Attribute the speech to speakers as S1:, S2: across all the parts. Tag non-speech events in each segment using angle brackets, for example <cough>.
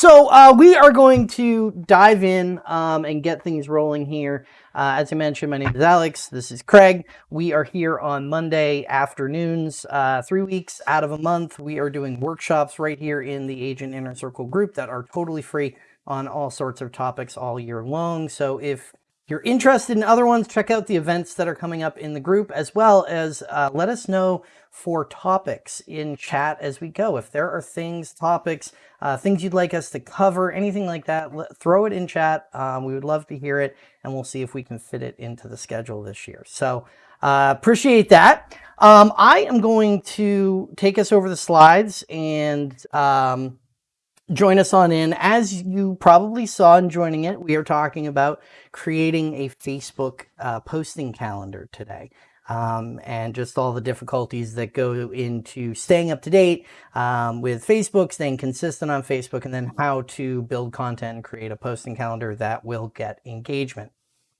S1: So uh, we are going to dive in um, and get things rolling here. Uh, as I mentioned, my name is Alex. This is Craig. We are here on Monday afternoons, uh, three weeks out of a month. We are doing workshops right here in the Agent Inner Circle group that are totally free on all sorts of topics all year long. So if you're interested in other ones, check out the events that are coming up in the group, as well as uh, let us know for topics in chat as we go. If there are things, topics, uh, things you'd like us to cover, anything like that, throw it in chat. Um, we would love to hear it, and we'll see if we can fit it into the schedule this year. So uh, appreciate that. Um, I am going to take us over the slides and um, join us on in. As you probably saw in joining it, we are talking about creating a Facebook uh, posting calendar today um, and just all the difficulties that go into staying up to date um, with Facebook, staying consistent on Facebook, and then how to build content and create a posting calendar that will get engagement.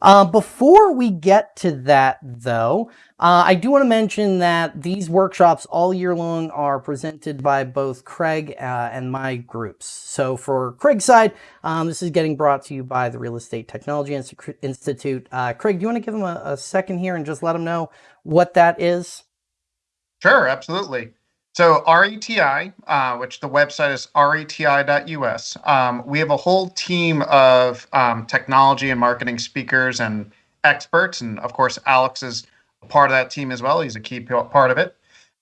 S1: Uh, before we get to that, though, uh, I do want to mention that these workshops all year long are presented by both Craig uh, and my groups. So for Craig's side, um, this is getting brought to you by the Real Estate Technology Institute. Uh, Craig, do you want to give them a, a second here and just let them know what that is?
S2: Sure, absolutely. So RETI, uh, which the website is reti.us, um, we have a whole team of um, technology and marketing speakers and experts. And of course, Alex is a part of that team as well. He's a key part of it.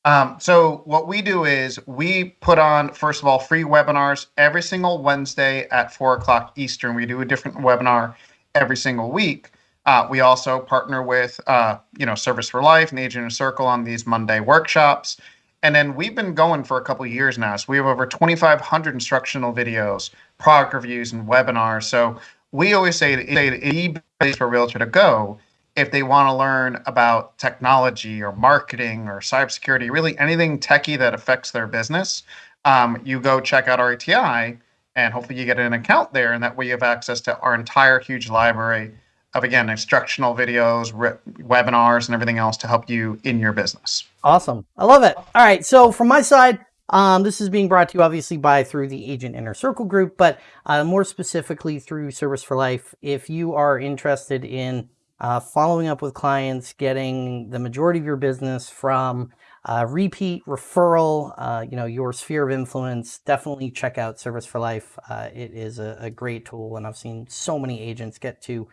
S2: Um, so what we do is we put on, first of all, free webinars every single Wednesday at four o'clock Eastern. We do a different webinar every single week. Uh, we also partner with, uh, you know, Service for Life and Agent Circle on these Monday workshops. And then we've been going for a couple years now. So we have over 2,500 instructional videos, product reviews, and webinars. So we always say it's the place for a realtor to go if they want to learn about technology or marketing or cybersecurity, really anything techie that affects their business. Um, you go check out RETI and hopefully you get an account there. And that way you have access to our entire huge library of again instructional videos, webinars, and everything else to help you in your business.
S1: Awesome, I love it. All right, so from my side, um, this is being brought to you obviously by through the Agent Inner Circle group, but uh, more specifically through Service for Life. If you are interested in uh, following up with clients, getting the majority of your business from uh, repeat referral, uh, you know, your sphere of influence, definitely check out Service for Life. Uh, it is a, a, great tool, and I've seen so many agents get to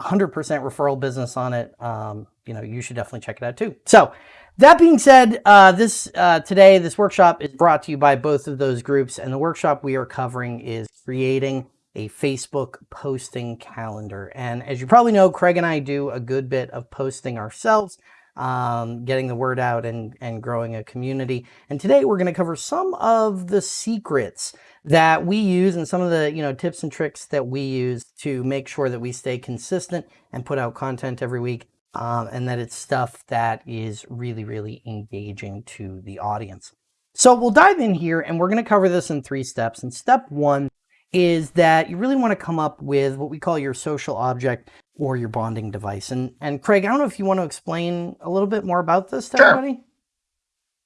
S1: 100% referral business on it, um, you know, you should definitely check it out too. So that being said, uh, this uh, today, this workshop is brought to you by both of those groups. And the workshop we are covering is creating a Facebook posting calendar. And as you probably know, Craig and I do a good bit of posting ourselves, um, getting the word out and, and growing a community. And today we're going to cover some of the secrets that we use and some of the you know tips and tricks that we use to make sure that we stay consistent and put out content every week um, and that it's stuff that is really really engaging to the audience. So we'll dive in here and we're going to cover this in three steps. And step one is that you really want to come up with what we call your social object or your bonding device and and craig i don't know if you want to explain a little bit more about this to
S2: sure.
S1: everybody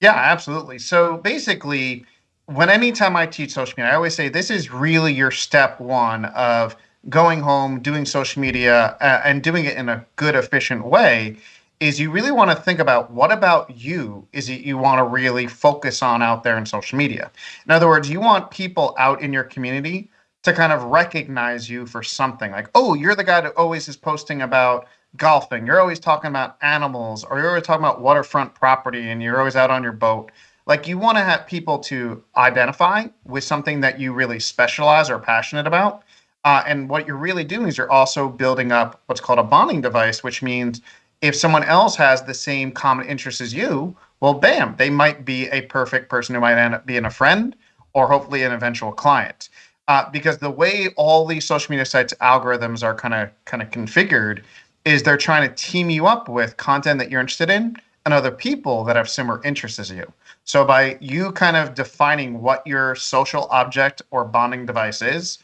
S2: yeah absolutely so basically when anytime I teach social media, I always say this is really your step one of going home, doing social media, uh, and doing it in a good, efficient way. Is you really want to think about what about you is it you want to really focus on out there in social media. In other words, you want people out in your community to kind of recognize you for something like, oh, you're the guy that always is posting about golfing. You're always talking about animals, or you're always talking about waterfront property, and you're always out on your boat like you want to have people to identify with something that you really specialize or passionate about. Uh, and what you're really doing is you're also building up what's called a bonding device, which means if someone else has the same common interests as you, well, bam, they might be a perfect person who might end up being a friend or hopefully an eventual client. Uh, because the way all these social media sites algorithms are kind of kind of configured is they're trying to team you up with content that you're interested in and other people that have similar interests as you. So by you kind of defining what your social object or bonding device is,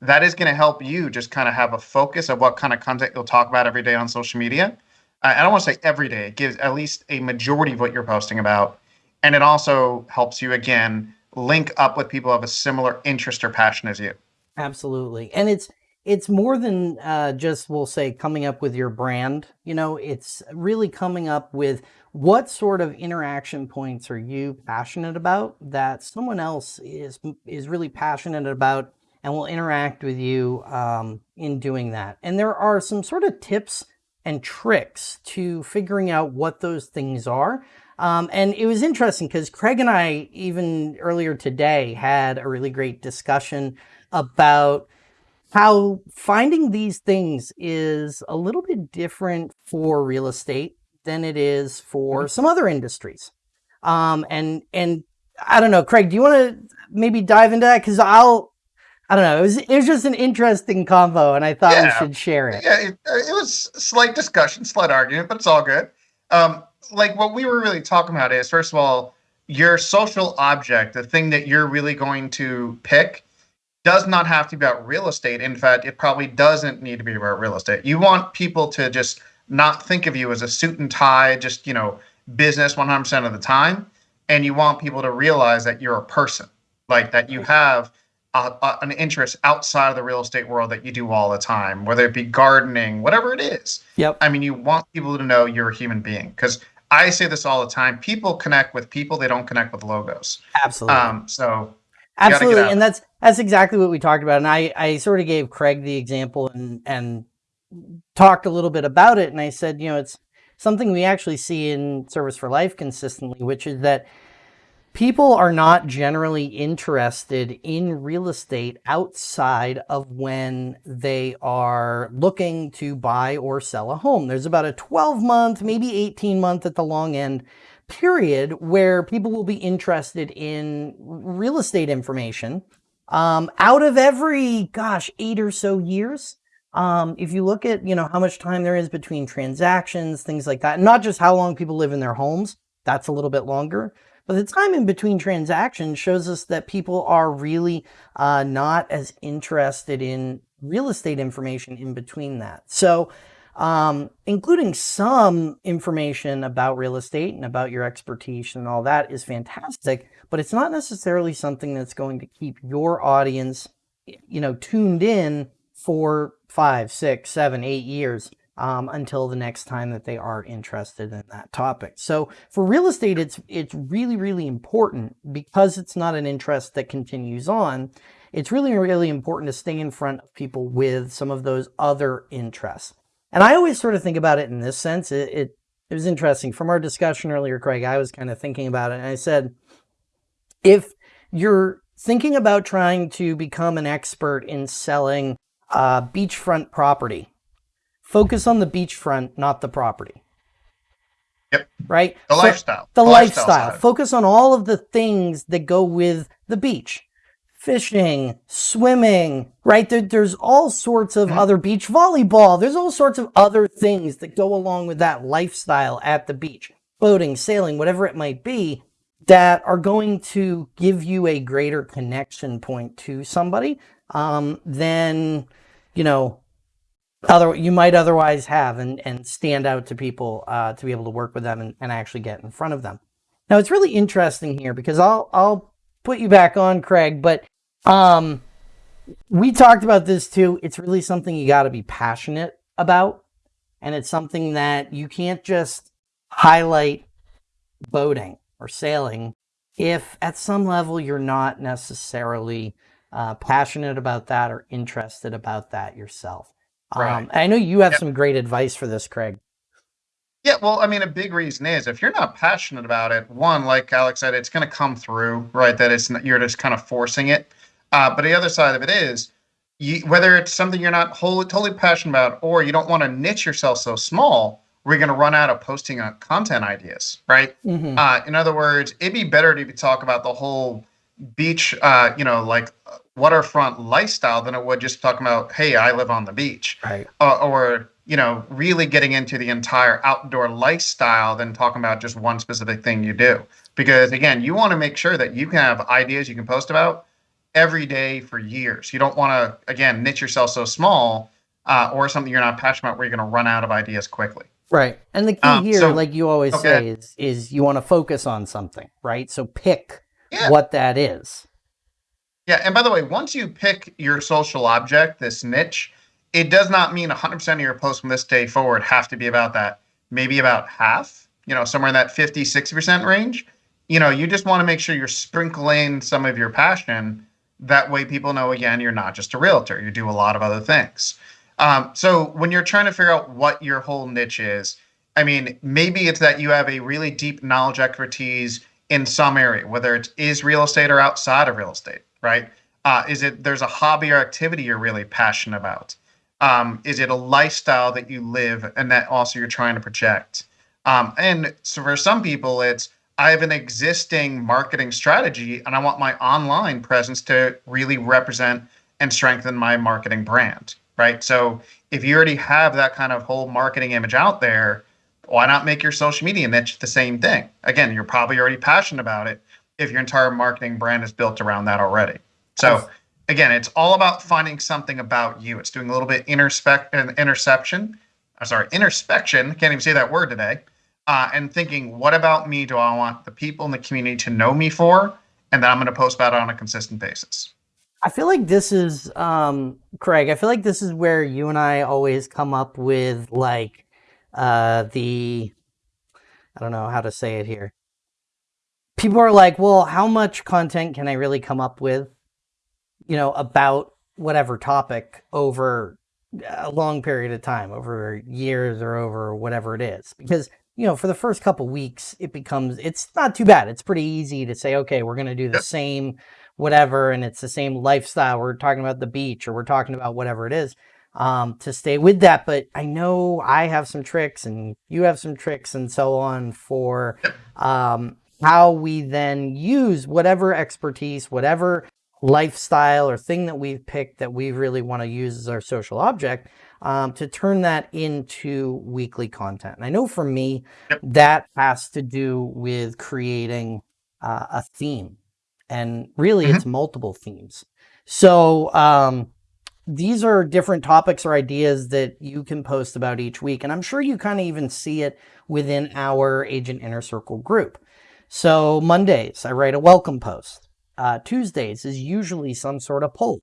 S2: that is going to help you just kind of have a focus of what kind of content you'll talk about every day on social media. I don't want to say every day. It gives at least a majority of what you're posting about. And it also helps you, again, link up with people of a similar interest or passion as you.
S1: Absolutely. And it's it's more than uh, just we'll say coming up with your brand you know it's really coming up with what sort of interaction points are you passionate about that someone else is is really passionate about and will interact with you um, in doing that and there are some sort of tips and tricks to figuring out what those things are um, and it was interesting because Craig and I, even earlier today, had a really great discussion about how finding these things is a little bit different for real estate than it is for mm-hmm. some other industries. Um, and and I don't know, Craig, do you want to maybe dive into that? Because I'll, I don't know, it was it was just an interesting convo, and I thought yeah. we should share it.
S2: Yeah, it, it was slight discussion, slight argument, but it's all good. Um, like what we were really talking about is first of all, your social object, the thing that you're really going to pick does not have to be about real estate. In fact, it probably doesn't need to be about real estate. You want people to just not think of you as a suit and tie, just, you know, business 100% of the time. And you want people to realize that you're a person, like that you have a, a, an interest outside of the real estate world that you do all the time, whether it be gardening, whatever it is.
S1: Yep.
S2: I mean, you want people to know you're a human being because I say this all the time. People connect with people; they don't connect with logos.
S1: Absolutely.
S2: Um, so
S1: Absolutely, and that's that's exactly what we talked about. And I I sort of gave Craig the example and and talked a little bit about it. And I said, you know, it's something we actually see in Service for Life consistently, which is that people are not generally interested in real estate outside of when they are looking to buy or sell a home. There's about a 12 month, maybe 18 month at the long end period where people will be interested in real estate information. Um, out of every, gosh, eight or so years, um, if you look at, you know, how much time there is between transactions, things like that, not just how long people live in their homes, that's a little bit longer, but the time in between transactions shows us that people are really uh, not as interested in real estate information in between that. So um, including some information about real estate and about your expertise and all that is fantastic, but it's not necessarily something that's going to keep your audience, you know, tuned in for five, six, seven, eight years um, until the next time that they are interested in that topic. So for real estate, it's it's really, really important because it's not an interest that continues on. It's really, really important to stay in front of people with some of those other interests. And I always sort of think about it in this sense. It, it, it was interesting. From our discussion earlier, Craig, I was kind of thinking about it. And I said, if you're thinking about trying to become an expert in selling uh, beachfront property, focus on the beachfront, not the property.
S2: Yep.
S1: Right?
S2: The so lifestyle.
S1: The, the lifestyle. lifestyle. Focus on all of the things that go with the beach fishing, swimming, right? There, there's all sorts of mm-hmm. other beach volleyball. There's all sorts of other things that go along with that lifestyle at the beach, boating, sailing, whatever it might be, that are going to give you a greater connection point to somebody um, than, you know, other you might otherwise have and, and stand out to people uh, to be able to work with them and, and actually get in front of them. Now it's really interesting here because I'll I'll put you back on, Craig, but um, we talked about this too. It's really something you got to be passionate about. And it's something that you can't just highlight boating or sailing if at some level you're not necessarily uh, passionate about that or interested about that yourself. Right. Um, I know you have yep. some great advice for this, Craig.
S2: Yeah, well, I mean, a big reason is if you're not passionate about it, one, like Alex said, it's going to come through, right? That it's you're just kind of forcing it. Uh, but the other side of it is, you, whether it's something you're not wholly, totally passionate about, or you don't want to niche yourself so small, we're going to run out of posting uh, content ideas, right? Mm-hmm. Uh, in other words, it'd be better to talk about the whole beach, uh, you know, like waterfront lifestyle than it would just talking about, hey, I live on the beach,
S1: right?
S2: Uh, or you know, really getting into the entire outdoor lifestyle than talking about just one specific thing you do. Because again, you want to make sure that you can have ideas you can post about every day for years. You don't want to, again, niche yourself so small uh, or something you're not passionate about where you're going to run out of ideas quickly.
S1: Right. And the key um, here, so, like you always okay. say, is is you want to focus on something, right? So pick yeah. what that is.
S2: Yeah, and by the way, once you pick your social object, this niche, it does not mean 100% of your posts from this day forward have to be about that. Maybe about half, you know, somewhere in that 50, 60% range. You know, you just want to make sure you're sprinkling some of your passion. That way people know, again, you're not just a realtor, you do a lot of other things. Um, so when you're trying to figure out what your whole niche is, I mean, maybe it's that you have a really deep knowledge expertise in some area, whether it is real estate or outside of real estate, right? Uh, is it there's a hobby or activity you're really passionate about? Um, is it a lifestyle that you live and that also you're trying to project? Um, and so for some people, it's I have an existing marketing strategy and I want my online presence to really represent and strengthen my marketing brand, right? So if you already have that kind of whole marketing image out there, why not make your social media niche the same thing? Again, you're probably already passionate about it if your entire marketing brand is built around that already. So again, it's all about finding something about you. It's doing a little bit introspect interception. I'm sorry, introspection. Can't even say that word today. Uh, and thinking, what about me do I want the people in the community to know me for, and that I'm going to post about it on a consistent basis.
S1: I feel like this is, um, Craig. I feel like this is where you and I always come up with like uh, the, I don't know how to say it here. People are like, well, how much content can I really come up with, you know, about whatever topic over a long period of time, over years or over whatever it is? Because, you know, for the first couple weeks, it becomes, it's not too bad. It's pretty easy to say, okay, we're going to do the same whatever, and it's the same lifestyle. We're talking about the beach or we're talking about whatever it is um, to stay with that. But I know I have some tricks and you have some tricks and so on for um, how we then use whatever expertise, whatever lifestyle or thing that we've picked that we really want to use as our social object um, to turn that into weekly content. And I know for me, that has to do with creating uh, a theme. And really, mm -hmm. it's multiple themes. So, um, these are different topics or ideas that you can post about each week. And I'm sure you kind of even see it within our Agent Inner Circle group. So Mondays, I write a welcome post. Uh, Tuesdays is usually some sort of poll,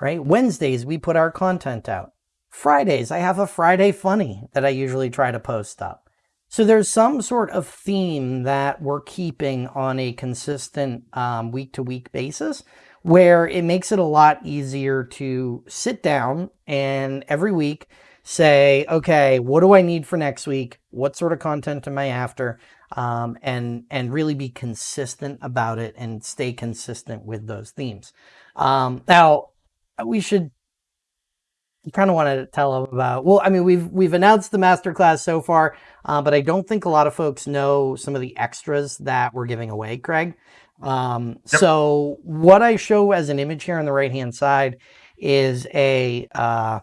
S1: right? Wednesdays, we put our content out. Fridays, I have a Friday funny that I usually try to post up. So there's some sort of theme that we're keeping on a consistent um, week to week basis where it makes it a lot easier to sit down and every week say, okay, what do I need for next week? What sort of content am I after? Um, and and really be consistent about it and stay consistent with those themes. Um, now, we should kind of want to tell them about. Well, I mean, we've we've announced the masterclass so far, uh, but I don't think a lot of folks know some of the extras that we're giving away, Craig. Um, yep. So what I show as an image here on the right-hand side is a, uh,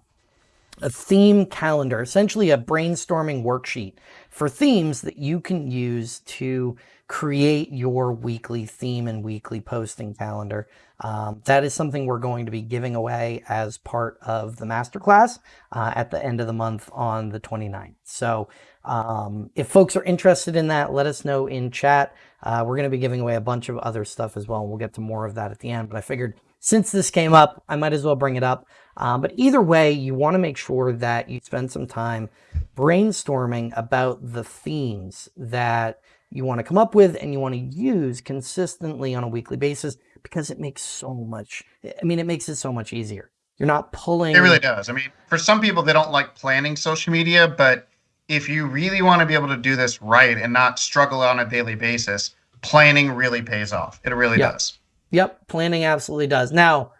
S1: a theme calendar, essentially a brainstorming worksheet for themes that you can use to create your weekly theme and weekly posting calendar. Um, that is something we're going to be giving away as part of the masterclass uh, at the end of the month on the 29th. So um, if folks are interested in that, let us know in chat. Uh, we're going to be giving away a bunch of other stuff as well. And we'll get to more of that at the end. But I figured since this came up, I might as well bring it up. Um, but either way, you want to make sure that you spend some time brainstorming about the themes that you want to come up with and you want to use consistently on a weekly basis because it makes so much, I mean, it makes it so much easier. You're not pulling.
S2: It really does. I mean, for some people, they don't like planning social media, but if you really want to be able to do this right and not struggle on a daily basis, planning really pays off. It really
S1: yep.
S2: does.
S1: Yep, planning absolutely does. Now,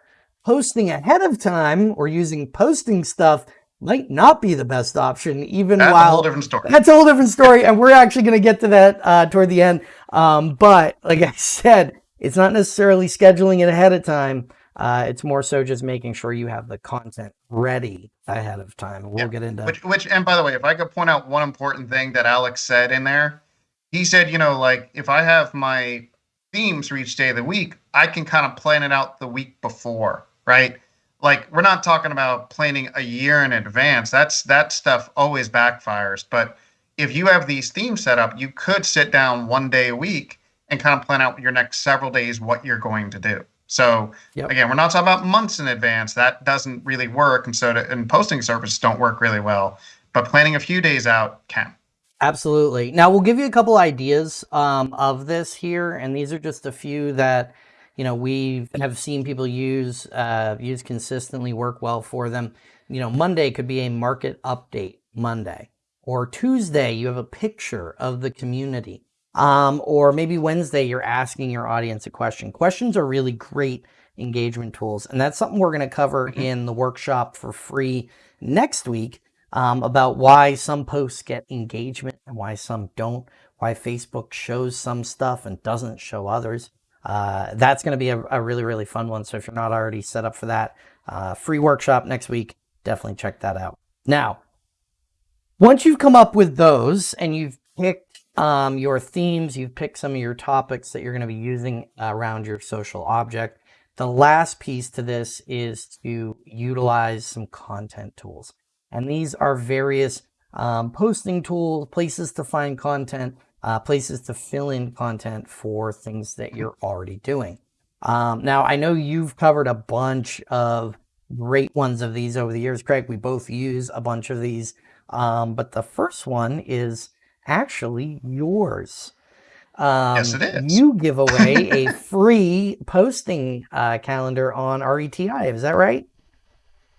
S1: posting ahead of time or using posting stuff might not be the best option, even
S2: that's
S1: while
S2: a whole different story.
S1: That's a whole different story, and we're actually going to get to that uh, toward the end. Um, but like I <laughs> said, it's not necessarily scheduling it ahead of time. Uh, it's more so just making sure you have the content ready ahead of time. We'll yeah. get into
S2: which, which, and by the way, if I could point out one important thing that Alex said in there, he said, you know, like if I have my themes for each day of the week, I can kind of plan it out the week before, right? Like we're not talking about planning a year in advance. That's that stuff always backfires. But if you have these themes set up, you could sit down one day a week and kind of plan out your next several days what you're going to do. So
S1: Yep.
S2: again, we're not talking about months in advance. That doesn't really work, and so to, and posting services don't work really well. But planning a few days out can.
S1: Absolutely. Now we'll give you a couple ideas um, of this here, and these are just a few that you know we have seen people use uh, use consistently, work well for them. You know, Monday could be a market update Monday, or Tuesday you have a picture of the community, um, or maybe Wednesday you're asking your audience a question. Questions are really great engagement tools, and that's something we're going to cover
S2: Mhm.
S1: in the workshop for free next week um, about why some posts get engagement and why some don't, why Facebook shows some stuff and doesn't show others. Uh, that's going to be a, a really, really fun one. So if you're not already set up for that, uh, free workshop next week, definitely check that out. Now, once you've come up with those and you've picked um, your themes, you've picked some of your topics that you're going to be using around your social object, the last piece to this is to utilize some content tools. And these are various um, posting tools, places to find content, uh, places to fill in content for things that you're already doing. Um, now, I know you've covered a bunch of great ones of these over the years, Craig. We both use a bunch of these. Um, but the first one is actually yours. Um,
S2: Yes, it is.
S1: You give away a <laughs> free posting uh, calendar on RETI. Is that right?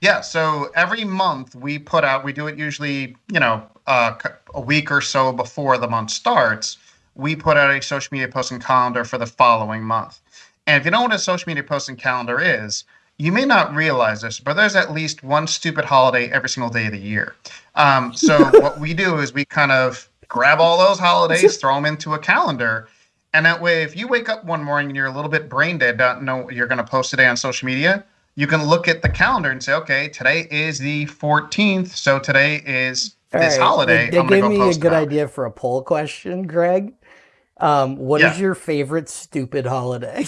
S2: Yeah, so every month we put out, we do it usually, you know, uh, a week or so before the month starts. We put out a social media posting calendar for the following month. And if you don't know what a social media posting calendar is, you may not realize this, but there's at least one stupid holiday every single day of the year. Um, so <laughs> what we do is we kind of grab all those holidays, <laughs> throw them into a calendar. And that way, if you wake up one morning and you're a little bit brain dead, don't know what you're going to post today on social media, you can look at the calendar and say, okay, today is the 14th, so today is
S1: All
S2: this
S1: right,
S2: holiday.
S1: They, they gave
S2: go
S1: me a good
S2: about
S1: idea for a poll question, Craig. Um, what is
S2: Yeah.
S1: your favorite stupid holiday?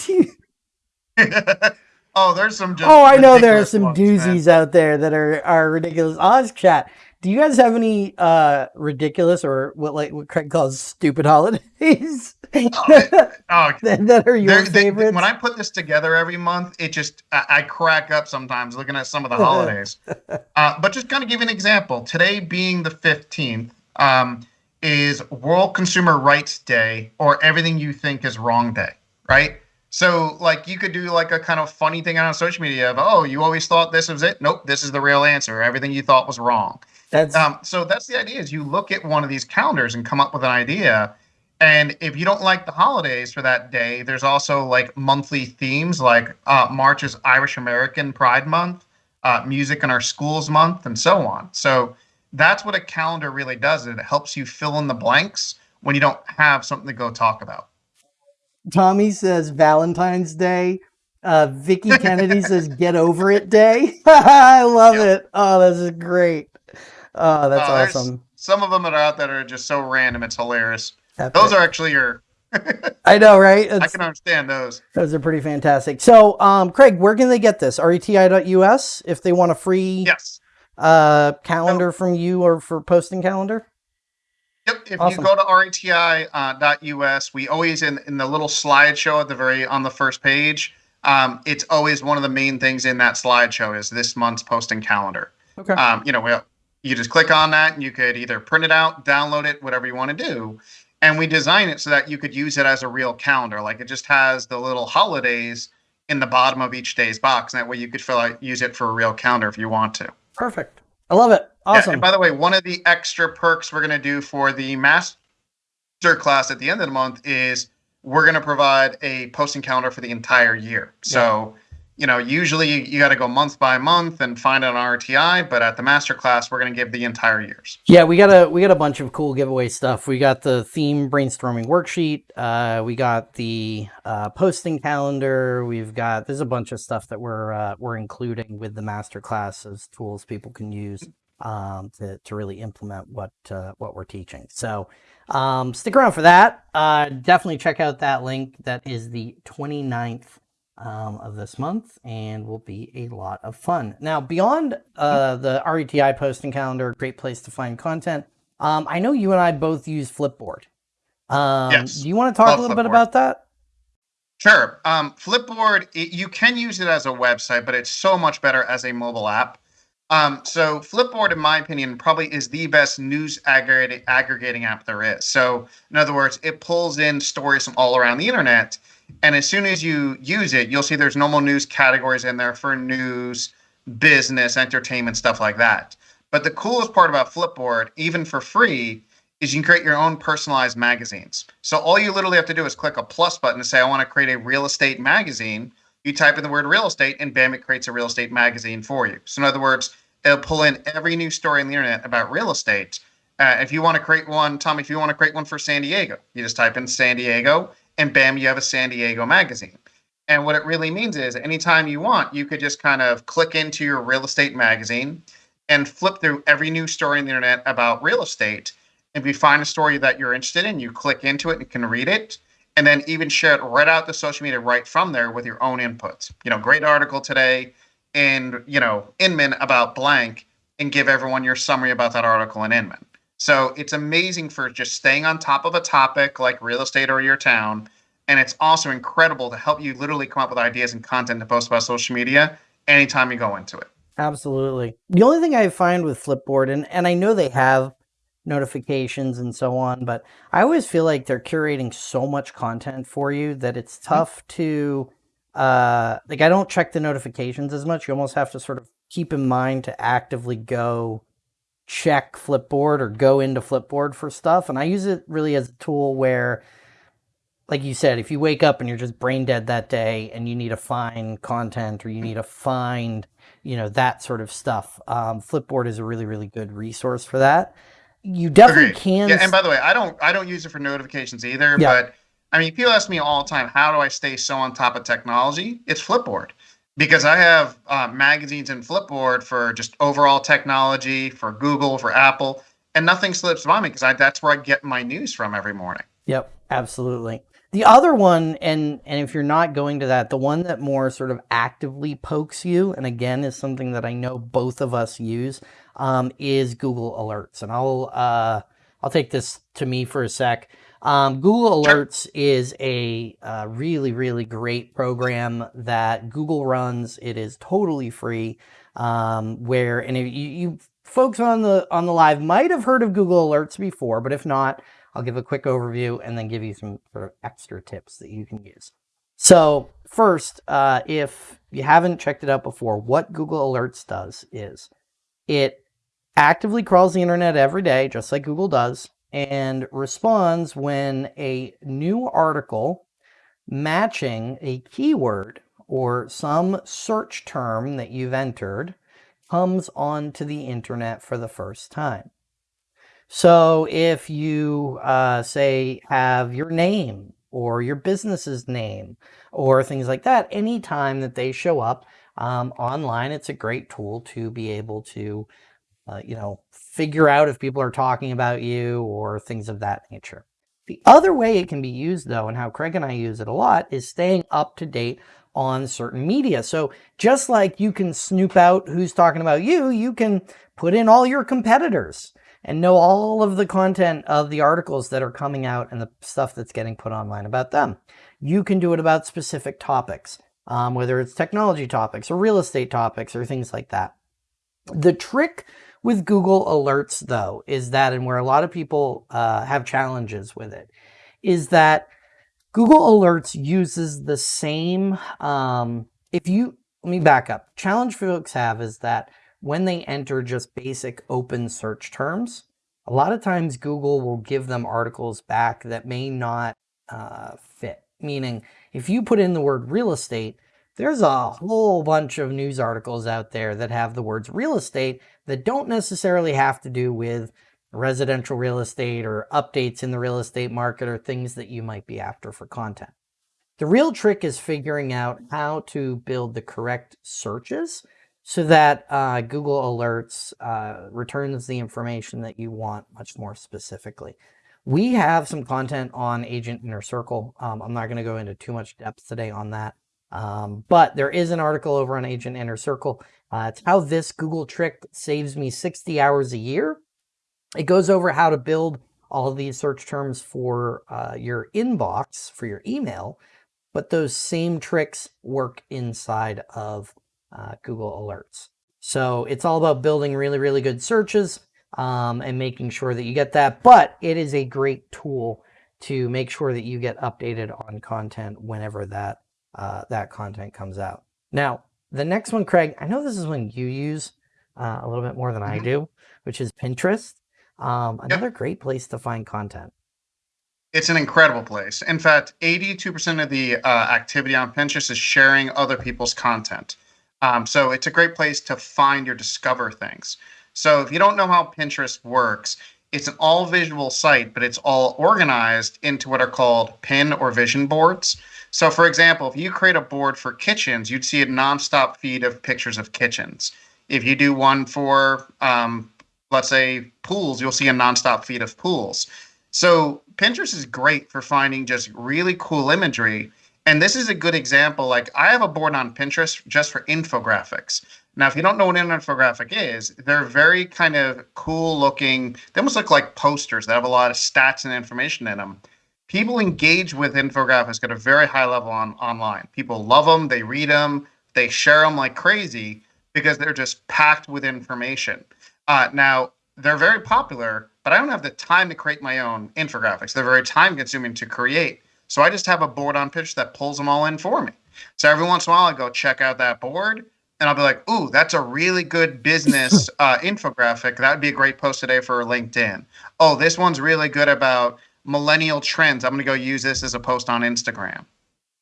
S1: <laughs>
S2: oh, there's some. Just
S1: oh, I know there are some
S2: ones, man.
S1: doozies out there that are are ridiculous. Oz chat. Do you guys have any uh ridiculous or what like what Craig calls stupid holidays <laughs>
S2: Oh, <laughs>
S1: that, that are your
S2: they-
S1: favorites?
S2: when I put this together every month, it just I, I crack up sometimes looking at some of the <laughs> holidays. uh, but just kind of give you an example. Today being the fifteenth um, is World Consumer Rights Day, or Everything You Think Is Wrong Day, right? So like you could do like a kind of funny thing on social media of oh you always thought this was it nope this is the real answer everything you thought was wrong
S1: That's
S2: um, so that's the idea is you look at one of these calendars and come up with an idea and if you don't like the holidays for that day there's also like monthly themes like uh, march is irish american pride month uh, music in our schools month and so on so that's what a calendar really does it helps you fill in the blanks when you don't have something to go talk about
S1: Tommy says Valentine's Day. Uh, Vicky Kennedy <laughs> says Get Over It Day. <laughs> I love
S2: Yep.
S1: it. Oh, this is great. Oh, that's
S2: Uh,
S1: awesome.
S2: some of them that are out that are just so random it's hilarious
S1: Epic.
S2: those are actually your <laughs>
S1: I know, right?
S2: i can understand those
S1: Those are pretty fantastic. So, um, Craig, where can they get this? reti.us if they want a free
S2: yes
S1: uh, calendar from you or for posting calendar?
S2: Yep. If
S1: Awesome.
S2: you go to reti.us, we always in in the little slideshow at the very on the first page. Um, it's always one of the main things in that slideshow is this month's posting calendar.
S1: Okay.
S2: Um, you know, well, you just click on that and you could either print it out, download it, whatever you want to do. And we design it so that you could use it as a real calendar. Like it just has the little holidays in the bottom of each day's box. And that way you could fill out, use it for a real calendar if you want to.
S1: Perfect. I love it.
S2: Yeah,
S1: Awesome.
S2: and by the way, one of the extra perks we're going to do for the master class at the end of the month is we're going to provide a posting calendar for the entire year. So, you know, usually you, you got to go month by month and find an RETI, but at the master class, we're going to give the entire years.
S1: Yeah, we got a we got a bunch of cool giveaway stuff. We got the theme brainstorming worksheet. Uh, we got the uh, posting calendar. We've got there's a bunch of stuff that we're uh, we're including with the master class as tools people can use um, to to really implement what uh, what we're teaching. So um, stick around for that. Uh, definitely check out that link. That is the 29th um, of this month and will be a lot of fun. Now, beyond uh, the RETI posting calendar, great place to find content. Um, I know you and I both use Flipboard. Um,
S2: Yes.
S1: Do you want to talk
S2: Love
S1: a little bit about that?
S2: Sure. Um, Flipboard, it, you can use it as a website, but it's so much better as a mobile app. Um, so Flipboard, in my opinion, probably is the best news aggregating app there is. So, in other words, it pulls in stories from all around the internet, and as soon as you use it, you'll see there's normal news categories in there for news, business, entertainment, stuff like that. But the coolest part about Flipboard, even for free, is you can create your own personalized magazines. So all you literally have to do is click a plus button to say, I want to create a real estate magazine. You type in the word real estate, and bam, it creates a real estate magazine for you. So, in other words, it'll pull in every new story on the internet about real estate. Uh, if you want to create one, Tom, if you want to create one for San Diego, you just type in San Diego, and bam, you have a San Diego magazine. And what it really means is anytime you want, you could just kind of click into your real estate magazine and flip through every new story on the internet about real estate. And if you find a story that you're interested in, you click into it and can read it, and then even share it right out to social media right from there with your own inputs. You know, great article today in, you know, Inman about blank and give everyone your summary about that article in Inman. So it's amazing for just staying on top of a topic like real estate or your town. And it's also incredible to help you literally come up with ideas and content to post about social media anytime you go into it.
S1: Absolutely. The only thing I find with Flipboard, and, and I know they have notifications and so on, but I always feel like they're curating so much content for you that it's tough to, uh, like, I don't check the notifications as much. You almost have to sort of keep in mind to actively go check Flipboard or go into Flipboard for stuff. And I use it really as a tool where, like you said, if you wake up and you're just brain dead that day and you need to find content or you need to find, you know, that sort of stuff, um, Flipboard is a really, really good resource for that. You definitely
S2: Agreed.
S1: can.
S2: Yeah, and by the way, I don't I don't use it for notifications either.
S1: Yeah.
S2: But I mean, people ask me all the time, how do I stay so on top of technology? It's Flipboard because I have uh, magazines and Flipboard for just overall technology, for Google, for Apple, and nothing slips by me because that's where I get my news from every morning.
S1: Yep, absolutely. The other one, and and if you're not going to that, the one that more sort of actively pokes you, and again is something that I know both of us use, um, is Google Alerts. And I'll uh, I'll take this to me for a sec. Um, Google. Alerts is a uh, really really great program that Google runs. It is totally free. Um, where and if you, you folks on the on the live might have heard of Google Alerts before, but if not, I'll give a quick overview and then give you some sort of extra tips that you can use. So first, uh, if you haven't checked it out before, what Google Alerts does is it actively crawls the internet every day, just like Google does, and responds when a new article matching a keyword or some search term that you've entered comes onto the internet for the first time. So if you uh, say have your name or your business's name or things like that, anytime that they show up um, online, it's a great tool to be able to, uh, you know, figure out if people are talking about you or things of that nature. The other way it can be used though, and how Craig and I use it a lot, is staying up to date on certain media. So just like you can snoop out who's talking about you, you can put in all your competitors and know all of the content of the articles that are coming out and the stuff that's getting put online about them. You can do it about specific topics, um, whether it's technology topics or real estate topics or things like that. The trick with Google Alerts, though, is that, and where a lot of people uh, have challenges with it, is that Google Alerts uses the same. Um, if you let me back up, challenge folks have is that when they enter just basic open search terms, a lot of times Google will give them articles back that may not uh, fit. Meaning, if you put in the word real estate, there's a whole bunch of news articles out there that have the words real estate that don't necessarily have to do with residential real estate or updates in the real estate market or things that you might be after for content. The real trick is figuring out how to build the correct searches so that uh, Google Alerts uh, returns the information that you want much more specifically. We have some content on Agent Inner Circle. Um, I'm not going to go into too much depth today on that. Um, but there is an article over on Agent Inner Circle. Uh, it's how this Google trick saves me 60 hours a year. It goes over how to build all these search terms for uh, your inbox, for your email, but those same tricks work inside of uh, Google Alerts. So it's all about building really, really good searches um, and making sure that you get that. But it is a great tool to make sure that you get updated on content whenever that uh, that content comes out. Now, the next one, Craig, I know this is one you use uh, a little bit more than I
S2: Mhm.
S1: do, which is Pinterest. Um,
S2: Yep.
S1: another great place to find content.
S2: It's an incredible place. In fact, 82% of the uh, activity on Pinterest is sharing other people's content. Um, so it's a great place to find or discover things. So if you don't know how Pinterest works, it's an all visual site, but it's all organized into what are called pin or vision boards. So, for example, if you create a board for kitchens, you'd see a nonstop feed of pictures of kitchens. If you do one for, um, let's say, pools, you'll see a nonstop feed of pools. So Pinterest is great for finding just really cool imagery. And this is a good example. Like I have a board on Pinterest just for infographics. Now, if you don't know what an infographic is, they're very kind of cool looking. They almost look like posters that have a lot of stats and information in them. People engage with infographics at a very high level on online. People love them, they read them, they share them like crazy because they're just packed with information. Uh, now, they're very popular, but I don't have the time to create my own infographics. They're very time consuming to create. So I just have a board on pitch that pulls them all in for me. So every once in a while, I go check out that board and I'll be like, ooh, that's a really good business <laughs> uh, infographic. That would be a great post today for LinkedIn. Oh, this one's really good about millennial trends. I'm going to go use this as a post on Instagram.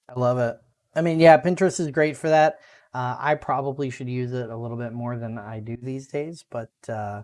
S1: I love it. I mean, yeah, Pinterest is great for that. Uh, I probably should use it a little bit more than I do these days, but uh,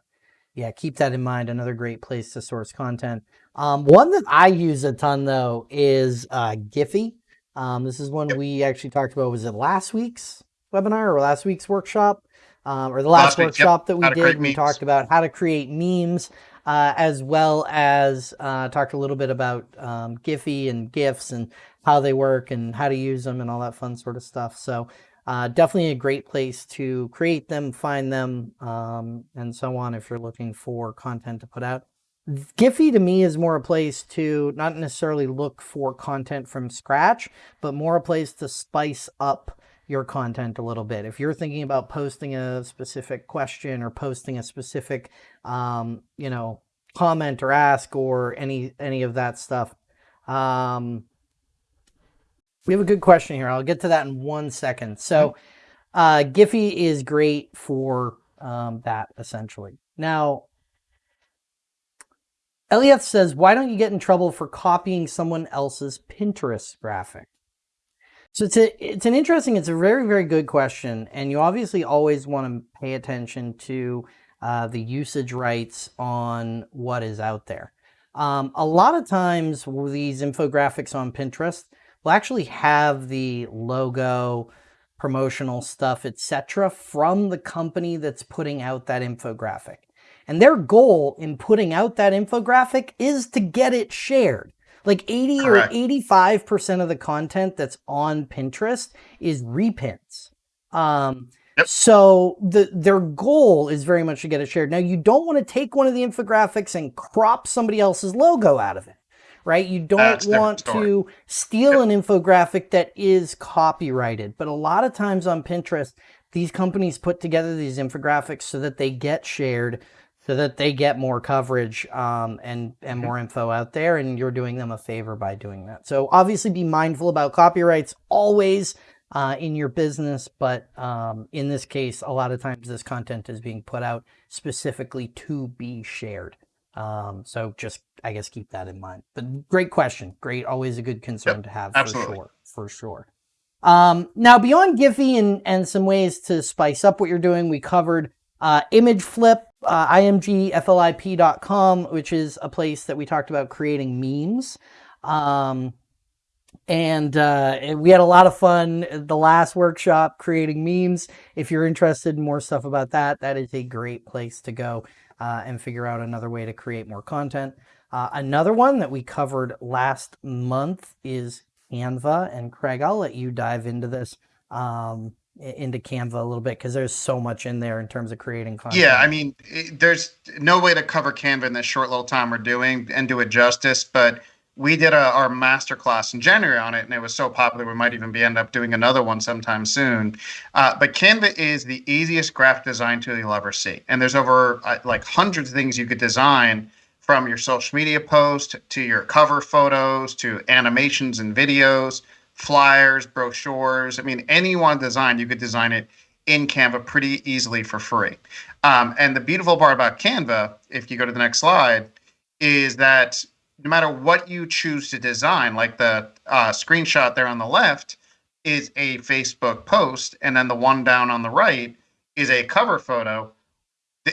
S1: yeah, keep that in mind. Another great place to source content. Um, one that I use a ton though is uh, Giphy. Um, this is one
S2: Yep.
S1: we actually talked about. Was it last week's webinar or last week's workshop, um, or the last,
S2: Last week, yep.
S1: workshop that we did? We
S2: memes.
S1: talked about how to create memes, uh, as well as uh, a little bit about um, Giphy and GIFs and how they work and how to use them and all that fun sort of stuff. So uh, definitely a great place to create them, find them, um, and so on if you're looking for content to put out. Giphy to me is more a place to not necessarily look for content from scratch, but more a place to spice up your content a little bit. If you're thinking about posting a specific question or posting a specific, um, you know, comment or ask or any any of that stuff, um, we have a good question here. I'll get to that in one second. So, uh, Giphy is great for um, that essentially. Now, Elieth says, "Why don't you get in trouble for copying someone else's Pinterest graphic?" So it's a it's an interesting, it's a very very good question, and you obviously always want to pay attention to uh, the usage rights on what is out there. Um, a lot of times, these infographics on Pinterest will actually have the logo, promotional stuff, etc., from the company that's putting out that infographic. And their goal in putting out that infographic is to get it shared. Like 80
S2: Correct.
S1: or 85% of the content that's on Pinterest is repins. Um,
S2: Yep.
S1: So the their goal is very much to get it shared. Now you don't want to take one of the infographics and crop somebody else's logo out of it, right? You don't
S2: That's
S1: want to steal an infographic that is copyrighted. But a lot of times on Pinterest, these companies put together these infographics so that they get shared, so that they get more coverage um, and and more info out there. And you're doing them a favor by doing that. So obviously, be mindful about copyrights always uh, in your business. But um, in this case, a lot of times this content is being put out specifically to be shared. Um, so just, I guess, keep that in mind. But great question. Great. Always a good concern
S2: Yep,
S1: to have
S2: absolutely.
S1: for sure. For sure. Um, now, beyond Giphy and, and some ways to spice up what you're doing, we covered uh, Image Flip, uh, imgflip.com, which is a place that we talked about creating memes. Um, and uh, we had a lot of fun the last workshop creating memes. If you're interested in more stuff about that, that is a great place to go uh, and figure out another way to create more content. Uh, another one that we covered last month is Canva. And Craig, I'll let you dive into this. Um, into Canva a little bit because there's so much in there in terms of creating content.
S2: Yeah, I mean, it, there's no way to cover Canva in this short little time we're doing and do it justice, but we did a, our master class in January on it, and it was so popular we might even be end up doing another one sometime soon. Uh, but Canva is the easiest graphic design tool you'll ever see, and there's over uh, like hundreds of things you could design from your social media post to your cover photos to animations and videos, flyers, brochures. I mean, any one design you could design it in Canva pretty easily for free. Um, and the beautiful part about Canva, if you go to the next slide, is that no matter what you choose to design, like the uh, screenshot there on the left is a Facebook post, and then the one down on the right is a cover photo.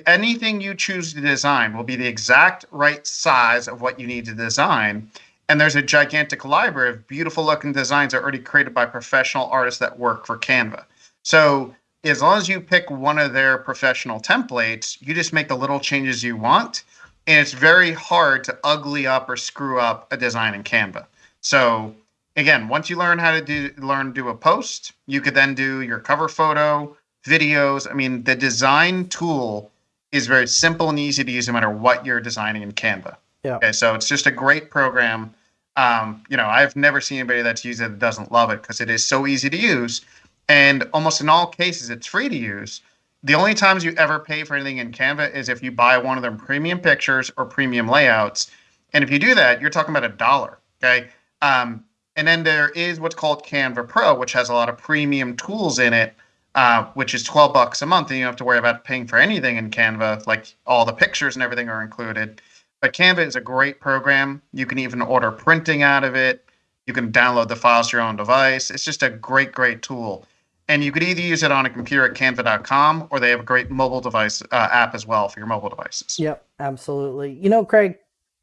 S2: Anything you choose to design will be the exact right size of what you need to design. And there's a gigantic library of beautiful looking designs already created by professional artists that work for Canva. So as long as you pick one of their professional templates, you just make the little changes you want and it's very hard to ugly up or screw up a design in Canva. So again, once you learn how to do learn to do a post, you could then do your cover photo, videos. I mean, the design tool is very simple and easy to use no matter what you're designing in Canva.
S1: Yeah.
S2: Okay, so it's just a great program. Um, you know, I've never seen anybody that's used it that doesn't love it because it is so easy to use, and almost in all cases, it's free to use the only times you ever pay for anything in Canva is if you buy one of their premium pictures or premium layouts. And if you do that, you're talking about a dollar. Okay. Um, and then there is what's called Canva Pro, which has a lot of premium tools in it, uh, which is 12 bucks a month. And you don't have to worry about paying for anything in Canva, like all the pictures and everything are included. But Canva is a great program. You can even order printing out of it. You can download the files to your own device. It's just a great, great tool and you could either use it on a computer at canva.com or they have a great mobile device uh, app as well for your mobile devices
S1: yep absolutely you know craig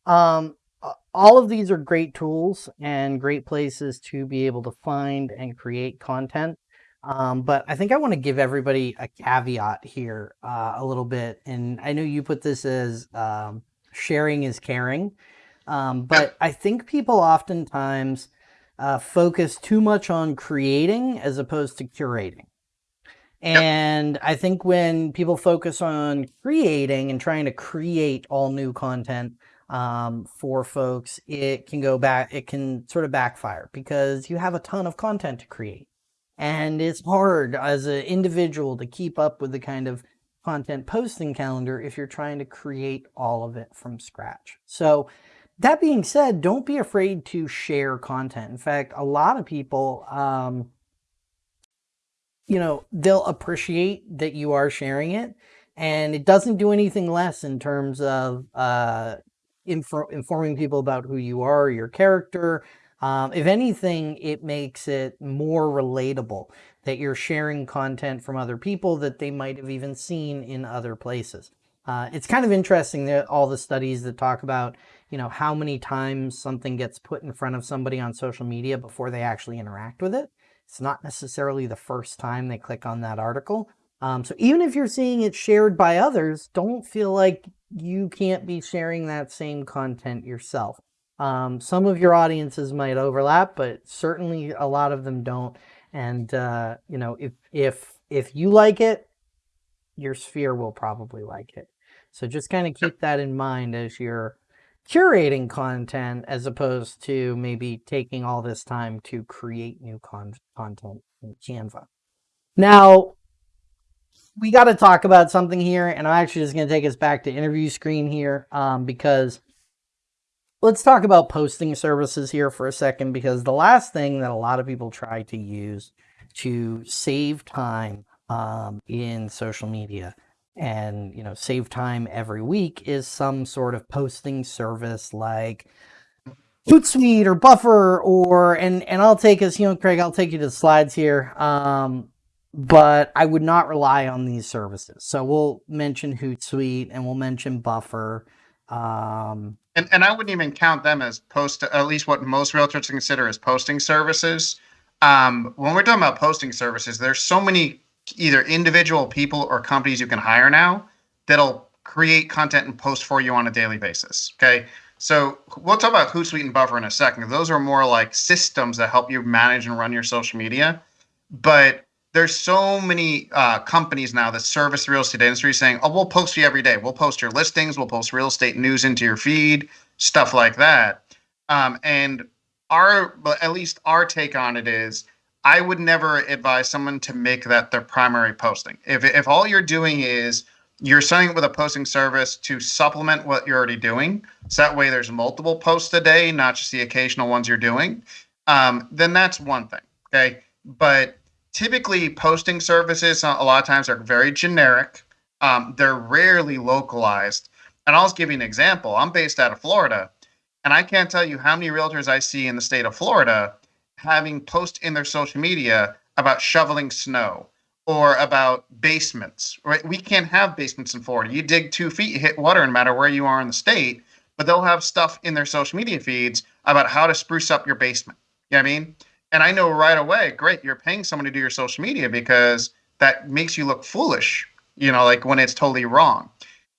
S1: um, all of these are great tools and great places to be able to find and create content um, but i think i want to give everybody a caveat here uh, a little bit and i know you put this as um, sharing is caring um, but i think people oftentimes uh, focus too much on creating as opposed to curating. And yep. I think when people focus on creating and trying to create all new content um, for folks, it can go back, it can sort of backfire because you have a ton of content to create. And it's hard as an individual to keep up with the kind of content posting calendar if you're trying to create all of it from scratch. So that being said, don't be afraid to share content. In fact, a lot of people, um, you know, they'll appreciate that you are sharing it. And it doesn't do anything less in terms of uh, informing people about who you are, your character. Um, if anything, it makes it more relatable that you're sharing content from other people that they might have even seen in other places. Uh, it's kind of interesting that all the studies that talk about you know, how many times something gets put in front of somebody on social media before they actually interact with it. It's not necessarily the first time they click on that article. Um, so even if you're seeing it shared by others, don't feel like you can't be sharing that same content yourself. Um, some of your audiences might overlap, but certainly a lot of them don't. And, uh, you know, if, if, if you like it, your sphere will probably like it. So just kind of keep that in mind as you're curating content as opposed to maybe taking all this time to create new con content in Canva. Now, we got to talk about something here, and I'm actually just going to take us back to interview screen here um, because let's talk about posting services here for a second because the last thing that a lot of people try to use to save time um, in social media and you know save time every week is some sort of posting service like Hootsuite or Buffer or and and I'll take us you know Craig I'll take you to the slides here um, but I would not rely on these services. So we'll mention Hootsuite and we'll mention Buffer um,
S2: and and I wouldn't even count them as post at least what most realtors consider as posting services um, when we're talking about posting services there's so many either individual people or companies you can hire now that'll create content and post for you on a daily basis. Okay. So we'll talk about Hootsuite and Buffer in a second. Those are more like systems that help you manage and run your social media. But there's so many uh, companies now that service the real estate industry saying, "Oh, we'll post you every day. We'll post your listings. We'll post real estate news into your feed, stuff like that." Um, and our, at least our take on it is, I would never advise someone to make that their primary posting. If if all you're doing is you're signing up with a posting service to supplement what you're already doing, so that way there's multiple posts a day, not just the occasional ones you're doing. Um, then that's one thing. Okay, but typically posting services a lot of times are very generic. Um, they're rarely localized. And I'll just give you an example. I'm based out of Florida, and I can't tell you how many realtors I see in the state of Florida having posts in their social media about shoveling snow or about basements. Right? We can't have basements in Florida. You dig two feet, you hit water, no matter where you are in the state. But they'll have stuff in their social media feeds about how to spruce up your basement. You know what I mean? And I know right away, great, you're paying someone to do your social media because that makes you look foolish, you know, like when it's totally wrong.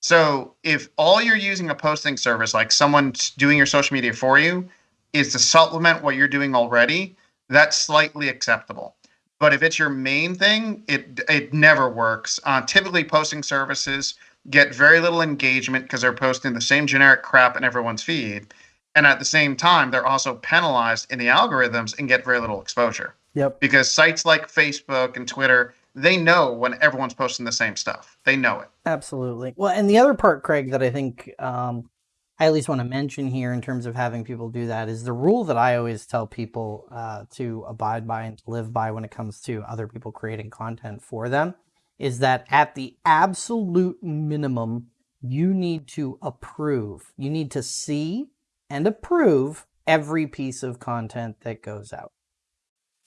S2: So if all you're using a posting service, like someone's doing your social media for you, is to supplement what you're doing already, that's slightly acceptable. But if it's your main thing, it it never works. Uh, typically, posting services get very little engagement because they're posting the same generic crap in everyone's feed and at the same time they're also penalized in the algorithms and get very little exposure.
S1: Yep.
S2: Because sites like facebook and twitter they know when everyone's posting the same stuff. They know it.
S1: Absolutely. Well and the other part craig that i think um, i at least want to mention here in terms of having people do that is the rule that i always tell people uh, to abide by and to live by when it comes to other people creating content for them is that at the absolute minimum you need to approve. You need to see and approve every piece of content that goes out.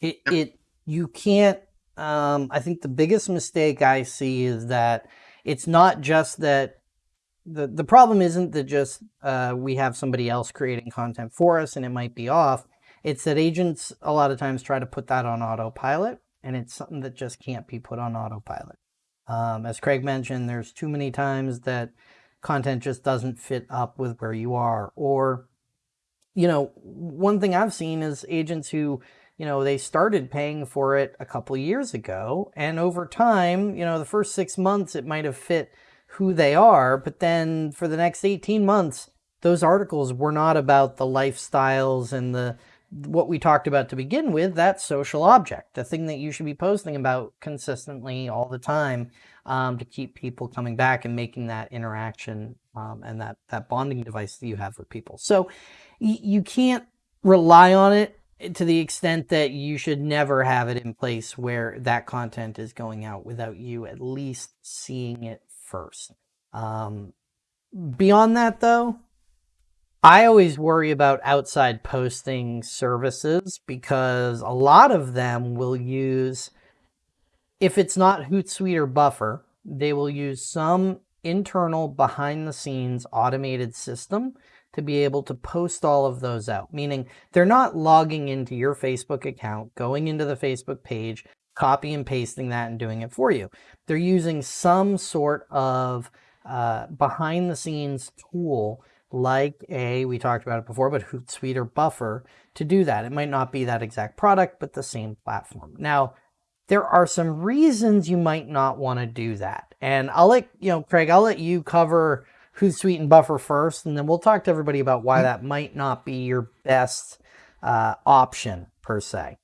S1: It, yep. it you can't, um, I think the biggest mistake I see is that it's not just that the, the problem isn't that just uh, we have somebody else creating content for us and it might be off. It's that agents a lot of times try to put that on autopilot and it's something that just can't be put on autopilot. Um, as Craig mentioned, there's too many times that content just doesn't fit up with where you are or you know, one thing I've seen is agents who, you know, they started paying for it a couple years ago. And over time, you know, the first six months, it might have fit who they are. But then for the next 18 months, those articles were not about the lifestyles and the what we talked about to begin with, that social object, the thing that you should be posting about consistently all the time um, to keep people coming back and making that interaction um, and that, that bonding device that you have with people. So you can't rely on it to the extent that you should never have it in place where that content is going out without you at least seeing it first. Um, beyond that, though, I always worry about outside posting services because a lot of them will use, if it's not Hootsuite or Buffer, they will use some internal behind the scenes automated system to be able to post all of those out, meaning they're not logging into your Facebook account, going into the Facebook page, copy and pasting that and doing it for you. They're using some sort of uh, behind the scenes tool like a, we talked about it before, but Hootsuite or Buffer to do that. It might not be that exact product, but the same platform. Now, there are some reasons you might not want to do that. And I'll let, you know, Craig, I'll let you cover Hootsuite and Buffer first, and then we'll talk to everybody about why that might not be your best uh, option per se.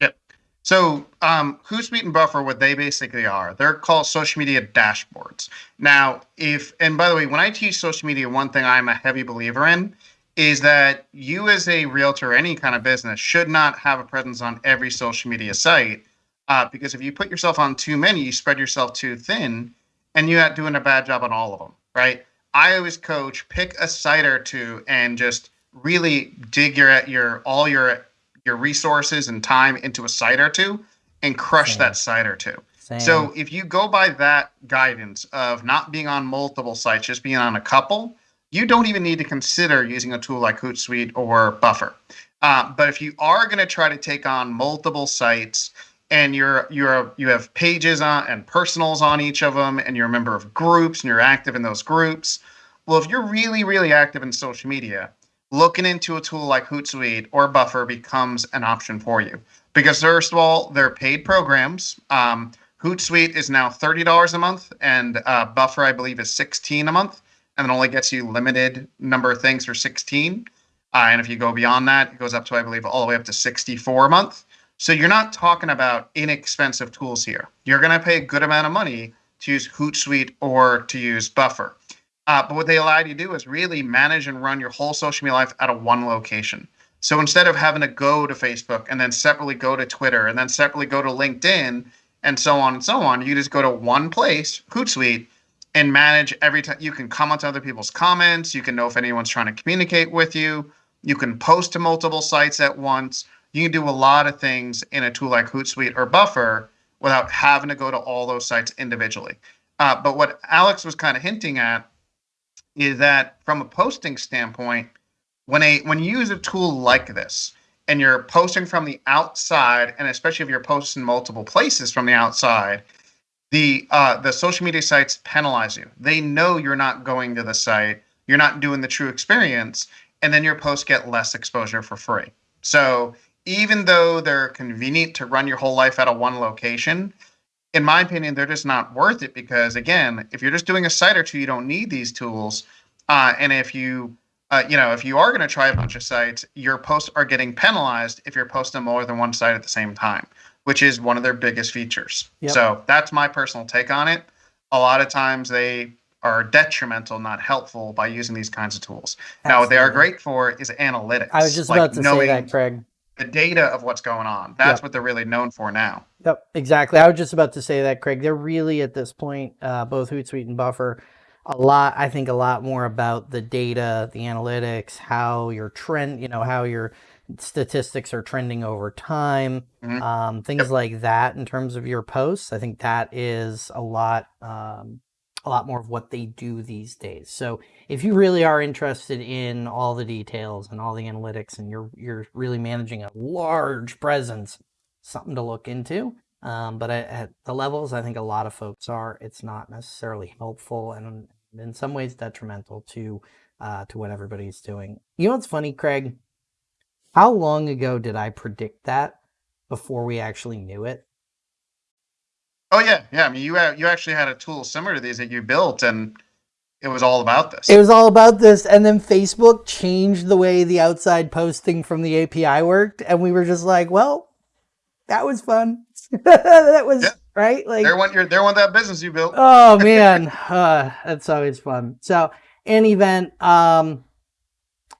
S2: Yep. So um, Hootsuite and Buffer, what they basically are, they're called social media dashboards. Now, if and by the way, when I teach social media, one thing I'm a heavy believer in is that you as a realtor, any kind of business, should not have a presence on every social media site. Uh, because if you put yourself on too many, you spread yourself too thin, and you're not doing a bad job on all of them right? I always coach pick a site or two and just really dig your your all your your resources and time into a site or two and crush Same. that site or two. Same. So if you go by that guidance of not being on multiple sites, just being on a couple, you don't even need to consider using a tool like Hootsuite or Buffer. Uh, but if you are going to try to take on multiple sites, and you're you're you have pages on and personals on each of them and you're a member of groups and you're active in those groups well if you're really really active in social media looking into a tool like Hootsuite or Buffer becomes an option for you. Because first of all, they're paid programs. Um, Hootsuite is now thirty dollars a month, and uh, Buffer, I believe, is sixteen a month, and it only gets you limited number of things for sixteen. Uh, and if you go beyond that, it goes up to, I believe, all the way up to sixty-four a month. So you're not talking about inexpensive tools here. You're going to pay a good amount of money to use Hootsuite or to use Buffer. Uh, but what they allow you to do is really manage and run your whole social media life out of one location. So instead of having to go to Facebook and then separately go to Twitter and then separately go to LinkedIn and so on and so on, you just go to one place, Hootsuite, and manage every time. You can comment on other people's comments. You can know if anyone's trying to communicate with you. You can post to multiple sites at once you can do a lot of things in a tool like Hootsuite or Buffer without having to go to all those sites individually. Uh, but what Alex was kind of hinting at is that from a posting standpoint, when a when you use a tool like this and you're posting from the outside, and especially if you're posting multiple places from the outside, the uh, the social media sites penalize you. They know you're not going to the site, you're not doing the true experience, and then your posts get less exposure for free. So even though they're convenient to run your whole life out of one location, in my opinion, they're just not worth it because again, if you're just doing a site or two, you don't need these tools. Uh, and if you, uh, you know, if you are going to try a bunch of sites, your posts are getting penalized if you're posting more than one site at the same time, which is one of their biggest features. Yep. So that's my personal take on it. A lot of times they are detrimental, not helpful, by using these kinds of tools. Absolutely. Now, what they are great for is analytics.
S1: I was just like about to knowing, say that, Craig
S2: the data of what's going on. That's yep. what they're really known for now.
S1: Yep, exactly. I was just about to say that, Craig. They're really at this point, uh, both Hootsuite and Buffer, a lot. I think a lot more about the data, the analytics, how your trend, you know, how your statistics are trending over time, mm-hmm. um, things yep. like that. In terms of your posts, I think that is a lot. Um, a lot more of what they do these days. So if you really are interested in all the details and all the analytics and you're you're really managing a large presence, something to look into. Um, but at, at, the levels I think a lot of folks are, it's not necessarily helpful and in some ways detrimental to uh, to what everybody's doing. You know what's funny, Craig? How long ago did I predict that before we actually knew it?
S2: Oh yeah, yeah. I mean, you you actually had a tool similar to these that you built, and it was all about this.
S1: It was all about this, and then Facebook changed the way the outside posting from the API worked, and we were just like, well, that was fun. <laughs> that was yeah. right.
S2: Like they want your they want that business you built.
S1: oh man, <laughs> uh, that's always fun. So, in event, um,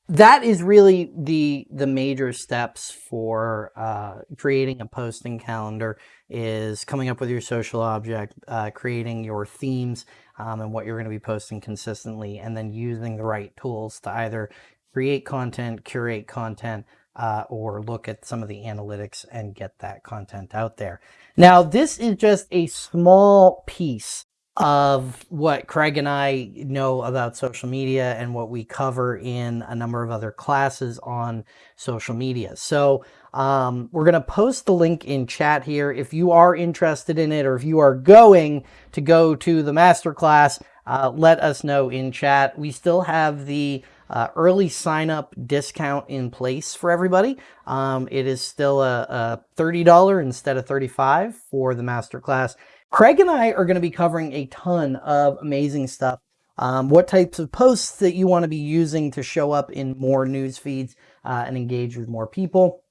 S1: that is really the the major steps for uh, creating a posting calendar is coming up with your social object, uh, creating your themes um, and what you're going to be posting consistently, and then using the right tools to either create content, curate content, uh, or look at some of the analytics and get that content out there. Now, this is just a small piece of what Craig and I know about social media and what we cover in a number of other classes on social media. So um, we're going to post the link in chat here. If you are interested in it or if you are going to go to the masterclass, uh, let us know in chat. We still have the uh, early sign up discount in place for everybody. Um, it is still a, a $30 instead of 35 for the masterclass. Craig and I are going to be covering a ton of amazing stuff. Um, what types of posts that you want to be using to show up in more news feeds uh, and engage with more people.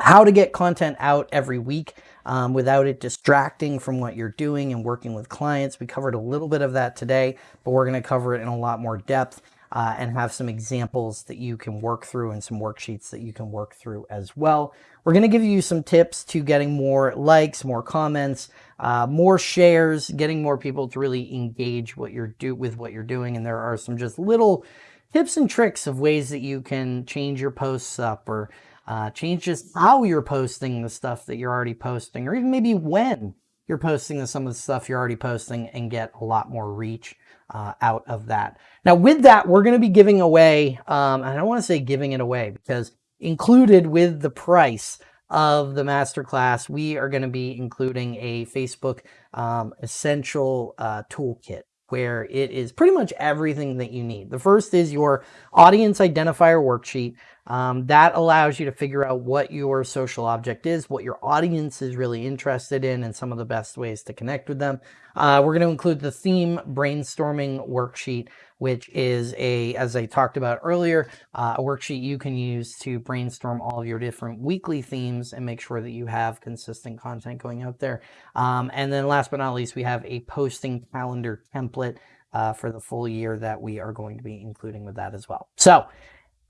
S1: How to get content out every week um, without it distracting from what you're doing and working with clients. We covered a little bit of that today, but we're going to cover it in a lot more depth uh, and have some examples that you can work through and some worksheets that you can work through as well. We're going to give you some tips to getting more likes, more comments, uh, more shares, getting more people to really engage what you're do with what you're doing. And there are some just little tips and tricks of ways that you can change your posts up or uh, change just how you're posting the stuff that you're already posting, or even maybe when you're posting some of the stuff you're already posting and get a lot more reach uh, out of that. Now, with that, we're going to be giving away, um, and I don't want to say giving it away because included with the price of the masterclass, we are going to be including a Facebook um, essential uh, toolkit. where it is pretty much everything that you need. The first is your audience identifier worksheet. Um, that allows you to figure out what your social object is, what your audience is really interested in, and some of the best ways to connect with them. Uh, we're going to include the theme brainstorming worksheet, which is a, as I talked about earlier, uh, a worksheet you can use to brainstorm all of your different weekly themes and make sure that you have consistent content going out there. Um, and then last but not least, we have a posting calendar template uh, for the full year that we are going to be including with that as well. So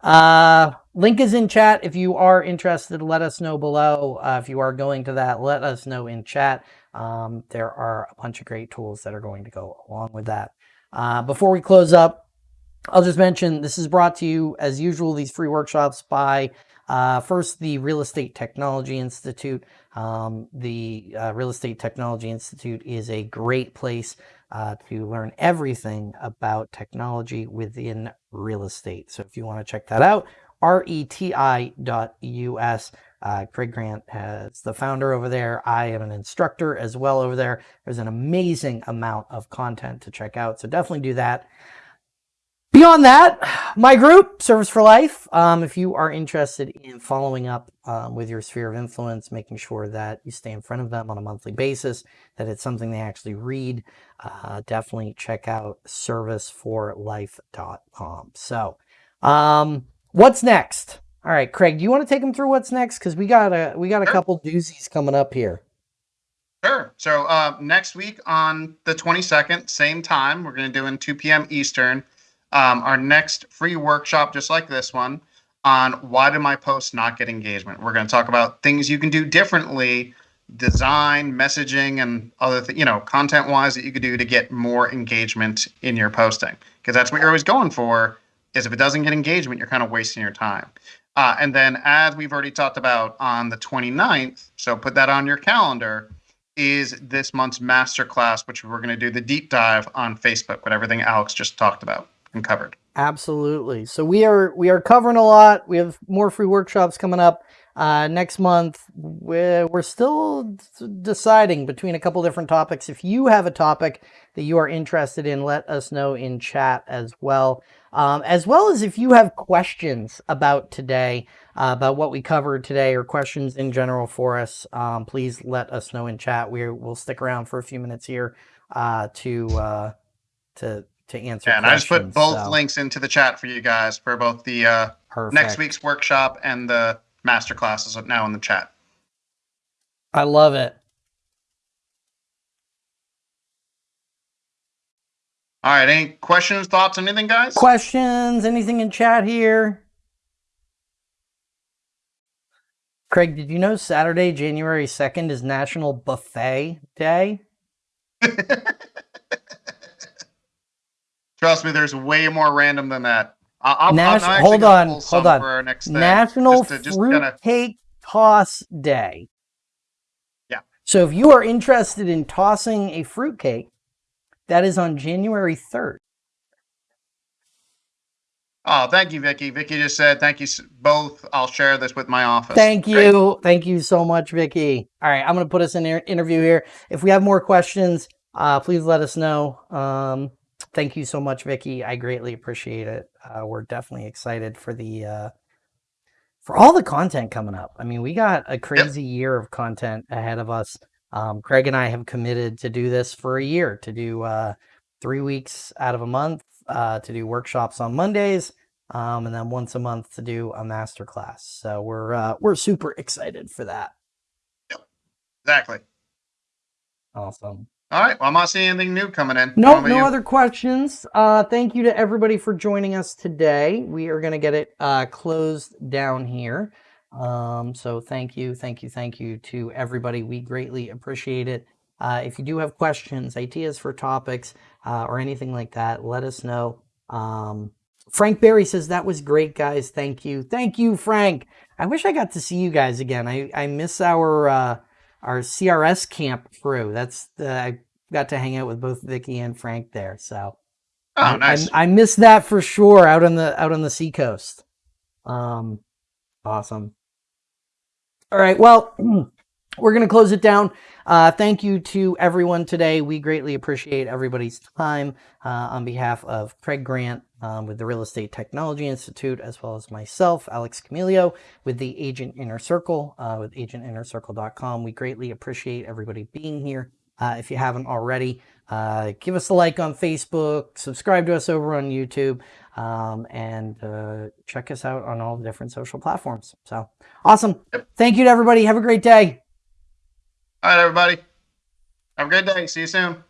S1: uh, link is in chat. If you are interested, let us know below. Uh, if you are going to that, let us know in chat. Um, there are a bunch of great tools that are going to go along with that. Uh, before we close up, I'll just mention this is brought to you, as usual, these free workshops by uh, first the Real Estate Technology Institute. Um, the uh, Real Estate Technology Institute is a great place uh, to learn everything about technology within real estate. So if you want to check that out, reti.us. Uh, Craig Grant has the founder over there. I am an instructor as well over there. There's an amazing amount of content to check out. So definitely do that. Beyond that, my group, Service for Life, um, if you are interested in following up um, with your sphere of influence, making sure that you stay in front of them on a monthly basis, that it's something they actually read, uh, definitely check out serviceforlife.com. So, um, what's next? All right, Craig, do you want to take them through what's next? Because we got a we got a sure. couple doozies coming up here.
S2: Sure. So uh, next week on the 22nd, same time, we're going to do in 2 p.m. Eastern um, our next free workshop, just like this one, on why did my posts not get engagement. We're going to talk about things you can do differently, design, messaging, and other th- you know content wise that you could do to get more engagement in your posting. Because that's what you're always going for. Is if it doesn't get engagement, you're kind of wasting your time. Uh, and then, as we've already talked about on the 29th, so put that on your calendar, is this month's masterclass, which we're going to do the deep dive on Facebook with everything Alex just talked about and covered.
S1: Absolutely. So we are we are covering a lot. We have more free workshops coming up uh, next month. We're, we're still deciding between a couple different topics. If you have a topic that you are interested in, let us know in chat as well. Um, as well as if you have questions about today, uh, about what we covered today, or questions in general for us, um, please let us know in chat. We will stick around for a few minutes here uh, to uh, to to answer.
S2: Yeah, and I just put both so. links into the chat for you guys for both the uh, next week's workshop and the master classes now in the chat.
S1: I love it.
S2: All right. Any questions, thoughts, anything, guys?
S1: Questions? Anything in chat here? Craig, did you know Saturday, January 2nd is National Buffet Day? <laughs>
S2: Trust me, there's way more random than that. I'll,
S1: Nas-
S2: i
S1: hold on, hold on. For our next thing, National just to, just Fruit kinda... Cake Toss Day.
S2: Yeah.
S1: So if you are interested in tossing a fruit cake, that is on January 3rd.
S2: Oh, thank you, Vicky. Vicky just said, thank you both. I'll share this with my office.
S1: Thank you. Great. Thank you so much, Vicky. All right, I'm going to put us in an interview here. If we have more questions, uh, please let us know. Um, thank you so much, Vicky. I greatly appreciate it. Uh, we're definitely excited for the uh, for all the content coming up. I mean, we got a crazy yep. year of content ahead of us. Um, Craig and I have committed to do this for a year, to do uh, three weeks out of a month, uh, to do workshops on Mondays, um, and then once a month to do a master class. So we're uh, we're super excited for that.
S2: Yep. Exactly.
S1: Awesome.
S2: All right. Well, I'm not seeing anything new coming in.
S1: No, nope, no you? other questions. Uh, thank you to everybody for joining us today. We are going to get it uh, closed down here. Um, so thank you, thank you, thank you to everybody. We greatly appreciate it. Uh, if you do have questions, ideas for topics, uh, or anything like that, let us know. Um, Frank Barry says, that was great, guys. Thank you. Thank you, Frank. I wish I got to see you guys again. I, I miss our uh, our CRS camp crew. That's the, I got to hang out with both Vicky and Frank there. So
S2: oh, I, nice.
S1: I, I miss that for sure out on the out on the seacoast. Um, awesome. All right. Well, we're going to close it down. Uh, thank you to everyone today. We greatly appreciate everybody's time uh, on behalf of Craig Grant um, with the Real Estate Technology Institute, as well as myself, Alex Camilio, with the Agent Inner Circle, uh, with agentinnercircle.com. We greatly appreciate everybody being here. Uh, if you haven't already, uh, give us a like on Facebook, subscribe to us over on YouTube, um, and uh, check us out on all the different social platforms. So awesome. Thank you to everybody. Have a great day.
S2: All right, everybody. Have a great day. See you soon.